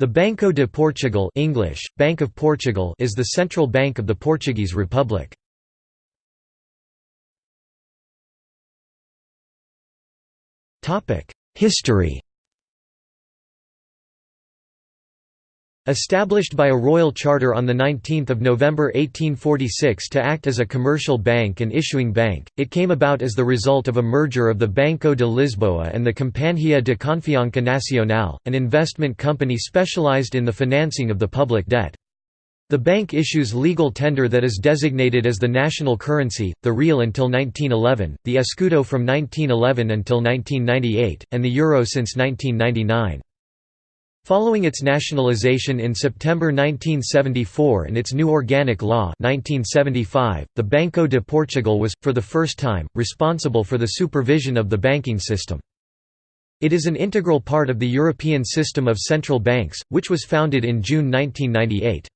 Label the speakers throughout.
Speaker 1: The Banco de Portugal English, Bank of Portugal is the central bank of the Portuguese Republic. History Established by a royal charter on 19 November 1846 to act as a commercial bank and issuing bank, it came about as the result of a merger of the Banco de Lisboa and the Companhia de Confiança Nacional, an investment company specialized in the financing of the public debt. The bank issues legal tender that is designated as the national currency, the real until 1911, the escudo from 1911 until 1998, and the euro since 1999. Following its nationalization in September 1974 and its new organic law 1975, the Banco de Portugal was, for the first time, responsible for the supervision of the banking system. It is an integral part of the European system of central banks, which was founded in June 1998.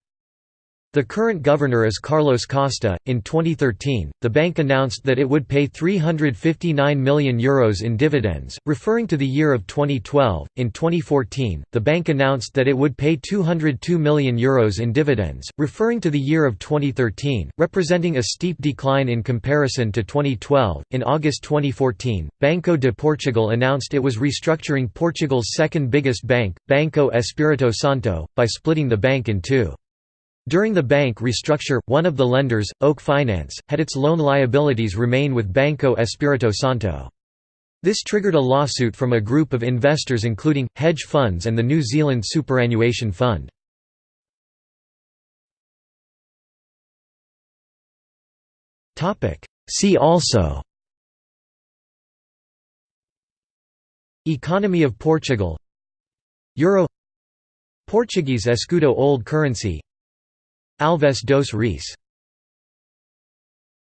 Speaker 1: The current governor is Carlos Costa. In 2013, the bank announced that it would pay €359 million Euros in dividends, referring to the year of 2012. In 2014, the bank announced that it would pay €202 million Euros in dividends, referring to the year of 2013, representing a steep decline in comparison to 2012. In August 2014, Banco de Portugal announced it was restructuring Portugal's second biggest bank, Banco Espírito Santo, by splitting the bank in two. During the bank restructure, one of the lenders, Oak Finance, had its loan liabilities remain with Banco Espírito Santo. This triggered a lawsuit from a group of investors including, hedge funds and the New Zealand Superannuation Fund. See also Economy of Portugal Euro Portuguese escudo old currency Alves dos Reis